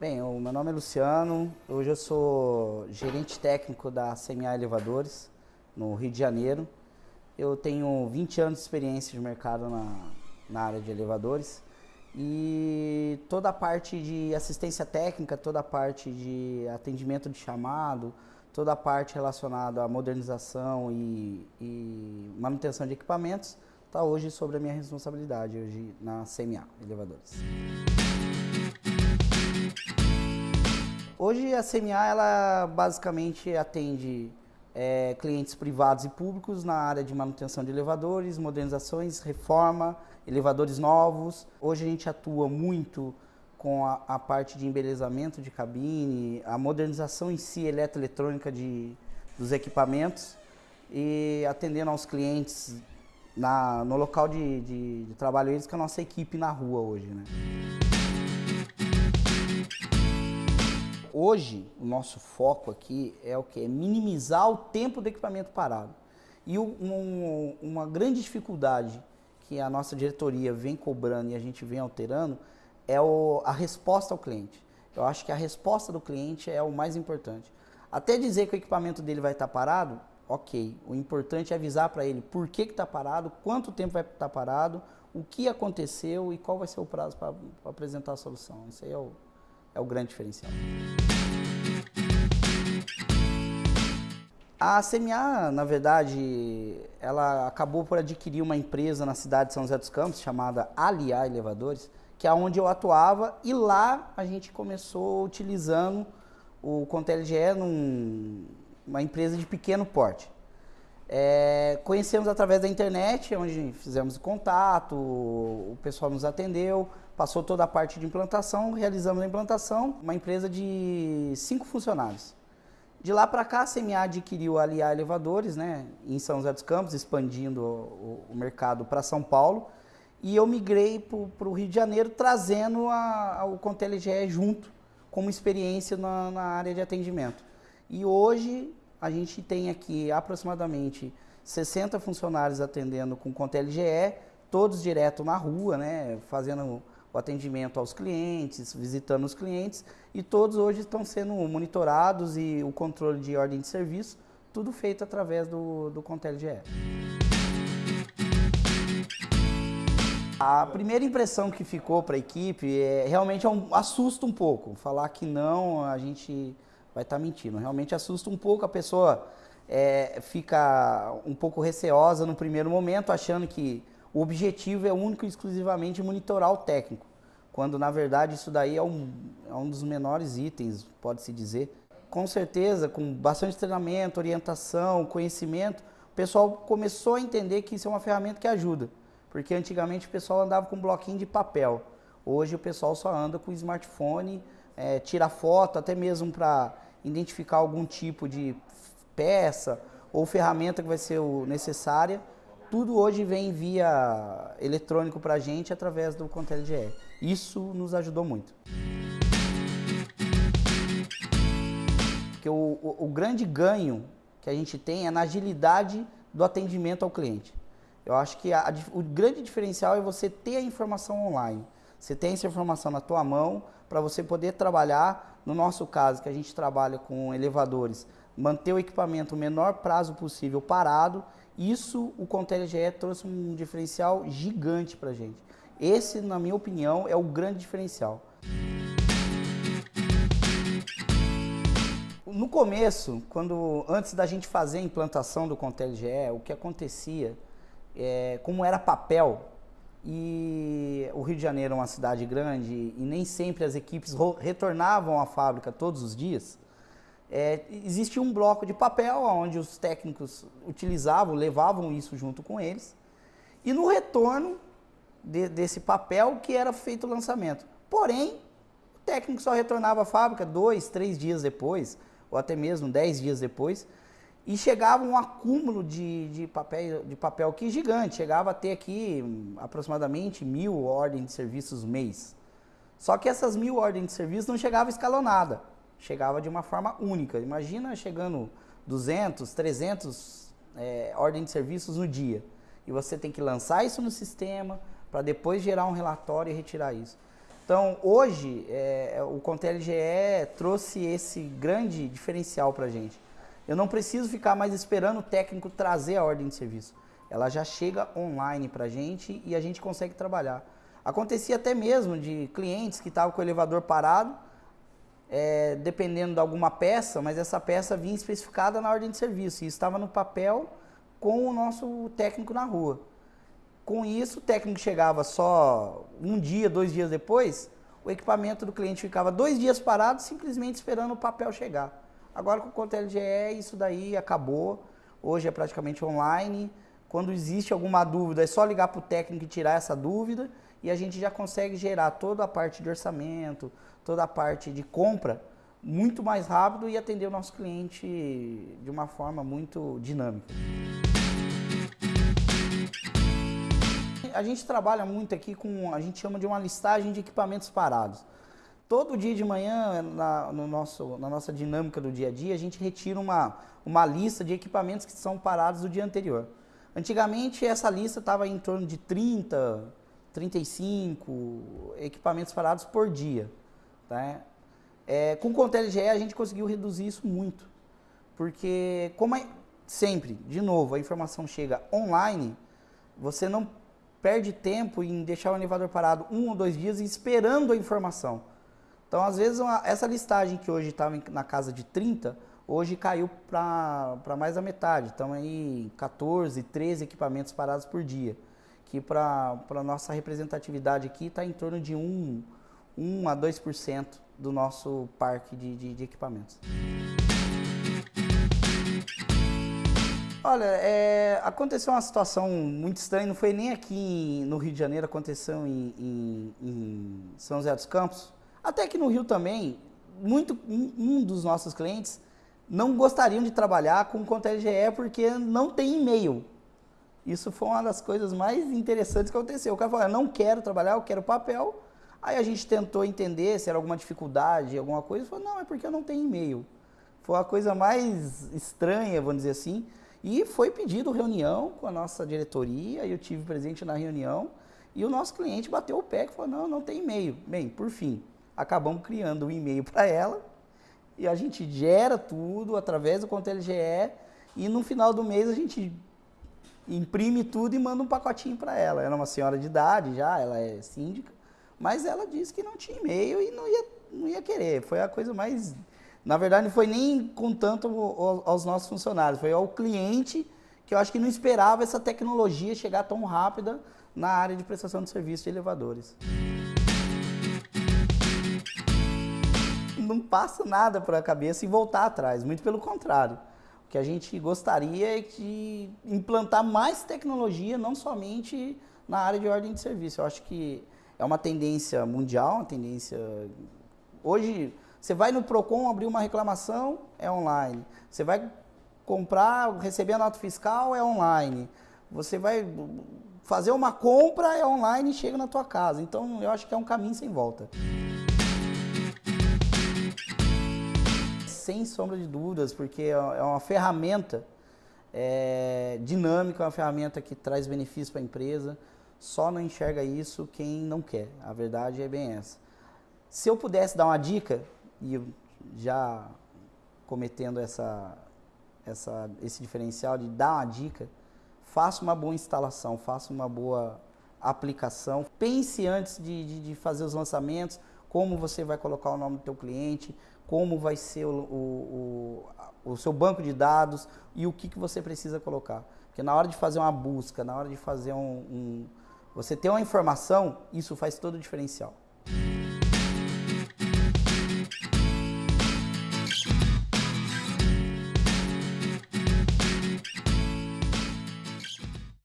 Bem, o meu nome é Luciano, hoje eu sou gerente técnico da CMA Elevadores, no Rio de Janeiro. Eu tenho 20 anos de experiência de mercado na, na área de elevadores e toda a parte de assistência técnica, toda a parte de atendimento de chamado, toda a parte relacionada à modernização e, e manutenção de equipamentos está hoje sobre a minha responsabilidade hoje na CMA Elevadores. Hoje a CMA ela basicamente atende é, clientes privados e públicos na área de manutenção de elevadores, modernizações, reforma, elevadores novos. Hoje a gente atua muito com a, a parte de embelezamento de cabine, a modernização em si eletroeletrônica de, dos equipamentos e atendendo aos clientes na, no local de, de, de trabalho eles com a nossa equipe na rua hoje. Né? Hoje, o nosso foco aqui é o que? É minimizar o tempo do equipamento parado. E um, uma grande dificuldade que a nossa diretoria vem cobrando e a gente vem alterando é o, a resposta ao cliente. Eu acho que a resposta do cliente é o mais importante. Até dizer que o equipamento dele vai estar parado, ok. O importante é avisar para ele por que está parado, quanto tempo vai estar parado, o que aconteceu e qual vai ser o prazo para apresentar a solução. Isso aí é o, é o grande diferencial. A CMA, na verdade, ela acabou por adquirir uma empresa na cidade de São José dos Campos, chamada Aliar Elevadores, que é onde eu atuava, e lá a gente começou utilizando o ContelGE numa empresa de pequeno porte. É, conhecemos através da internet, onde fizemos contato, o pessoal nos atendeu, passou toda a parte de implantação, realizamos a implantação, uma empresa de cinco funcionários. De lá para cá, a CMA adquiriu a Aliar Elevadores, né, em São José dos Campos, expandindo o, o mercado para São Paulo, e eu migrei para o Rio de Janeiro, trazendo a, a, o ContelGE junto, como experiência na, na área de atendimento. E hoje, a gente tem aqui aproximadamente 60 funcionários atendendo com ContelGE, todos direto na rua, né, fazendo o atendimento aos clientes, visitando os clientes e todos hoje estão sendo monitorados e o controle de ordem de serviço, tudo feito através do, do ContelGE. A primeira impressão que ficou para a equipe é realmente é um, assusta um pouco. Falar que não, a gente vai estar tá mentindo. Realmente assusta um pouco, a pessoa é, fica um pouco receosa no primeiro momento, achando que o objetivo é único e exclusivamente monitorar o técnico, quando na verdade isso daí é um, é um dos menores itens, pode-se dizer. Com certeza, com bastante treinamento, orientação, conhecimento, o pessoal começou a entender que isso é uma ferramenta que ajuda, porque antigamente o pessoal andava com um bloquinho de papel, hoje o pessoal só anda com smartphone, é, tira foto, até mesmo para identificar algum tipo de peça ou ferramenta que vai ser necessária, tudo hoje vem via eletrônico para a gente através do ContelGE. Isso nos ajudou muito. Porque o, o, o, grande ganho que a gente tem é na agilidade do atendimento ao cliente. Eu acho que a, o grande diferencial é você ter a informação online. Você tem essa informação na tua mão para você poder trabalhar, no nosso caso, que a gente trabalha com elevadores, manter o equipamento o menor prazo possível parado isso, o ContelGE trouxe um diferencial gigante para a gente. Esse, na minha opinião, é o grande diferencial. No começo, quando antes da gente fazer a implantação do ContelGE, o que acontecia, é, como era papel, e o Rio de Janeiro é uma cidade grande e nem sempre as equipes retornavam à fábrica todos os dias, é, existia um bloco de papel onde os técnicos utilizavam, levavam isso junto com eles. E no retorno de, desse papel que era feito o lançamento. Porém, o técnico só retornava à fábrica dois, três dias depois, ou até mesmo dez dias depois, e chegava um acúmulo de, de, papel, de papel que gigante, chegava a ter aqui hum, aproximadamente mil ordens de serviços mês. Só que essas mil ordens de serviço não chegavam escalonada chegava de uma forma única. Imagina chegando 200, 300 é, ordens de serviços no dia. E você tem que lançar isso no sistema para depois gerar um relatório e retirar isso. Então, hoje, é, o Contel GE trouxe esse grande diferencial para a gente. Eu não preciso ficar mais esperando o técnico trazer a ordem de serviço. Ela já chega online para a gente e a gente consegue trabalhar. Acontecia até mesmo de clientes que estavam com o elevador parado, é, dependendo de alguma peça, mas essa peça vinha especificada na ordem de serviço e estava no papel com o nosso técnico na rua. Com isso, o técnico chegava só um dia, dois dias depois, o equipamento do cliente ficava dois dias parado, simplesmente esperando o papel chegar. Agora com o Conta LGE, isso daí acabou. Hoje é praticamente online. Quando existe alguma dúvida, é só ligar para o técnico e tirar essa dúvida e a gente já consegue gerar toda a parte de orçamento, toda a parte de compra muito mais rápido e atender o nosso cliente de uma forma muito dinâmica. A gente trabalha muito aqui com, a gente chama de uma listagem de equipamentos parados. Todo dia de manhã, na, no nosso, na nossa dinâmica do dia a dia, a gente retira uma, uma lista de equipamentos que são parados do dia anterior. Antigamente, essa lista estava em torno de 30, 35 equipamentos parados por dia. Tá? É, com o ContelGE, a gente conseguiu reduzir isso muito. Porque, como é, sempre, de novo, a informação chega online, você não perde tempo em deixar o elevador parado um ou dois dias esperando a informação. Então, às vezes, uma, essa listagem que hoje estava na casa de 30, hoje caiu para mais da metade. Então, aí 14, 13 equipamentos parados por dia. Que para a nossa representatividade aqui está em torno de 1, 1 a 2% do nosso parque de, de, de equipamentos. Olha, é, aconteceu uma situação muito estranha, não foi nem aqui no Rio de Janeiro, aconteceu em, em, em São José dos Campos, até que no Rio também, muito, um, um dos nossos clientes não gostariam de trabalhar com conta LGE porque não tem e-mail. Isso foi uma das coisas mais interessantes que aconteceu. O cara falou, eu não quero trabalhar, eu quero papel. Aí a gente tentou entender se era alguma dificuldade, alguma coisa. Falou, não, é porque eu não tenho e-mail. Foi a coisa mais estranha, vamos dizer assim. E foi pedido reunião com a nossa diretoria, eu tive presente na reunião, e o nosso cliente bateu o pé e falou, não, não tem e-mail. Bem, por fim, acabamos criando um e-mail para ela, e a gente gera tudo através do Conta LGE, e no final do mês a gente imprime tudo e manda um pacotinho para ela. Ela é uma senhora de idade já, ela é síndica, mas ela disse que não tinha e-mail e não ia, não ia querer. Foi a coisa mais na verdade, não foi nem com tanto aos nossos funcionários, foi ao cliente que eu acho que não esperava essa tecnologia chegar tão rápida na área de prestação de serviço de elevadores. Não passa nada por a cabeça e voltar atrás, muito pelo contrário. Que a gente gostaria é de implantar mais tecnologia, não somente na área de ordem de serviço. Eu acho que é uma tendência mundial, uma tendência... Hoje, você vai no PROCON abrir uma reclamação, é online. Você vai comprar, receber a nota fiscal, é online. Você vai fazer uma compra, é online e chega na tua casa. Então, eu acho que é um caminho sem volta. Sem sombra de dúvidas, porque é, é uma ferramenta é, dinâmica, é uma ferramenta que traz benefício para a empresa. Só não enxerga isso quem não quer. A verdade é bem essa. Se eu pudesse dar uma dica, e já cometendo essa, essa, esse diferencial de dar uma dica, faça uma boa instalação, faça uma boa aplicação. Pense antes de, de, de, fazer os lançamentos, como você vai colocar o nome do teu cliente, como vai ser o, o, o, o seu banco de dados e o que, que você precisa colocar. Porque na hora de fazer uma busca, na hora de fazer um, um você ter uma informação, isso faz todo o diferencial.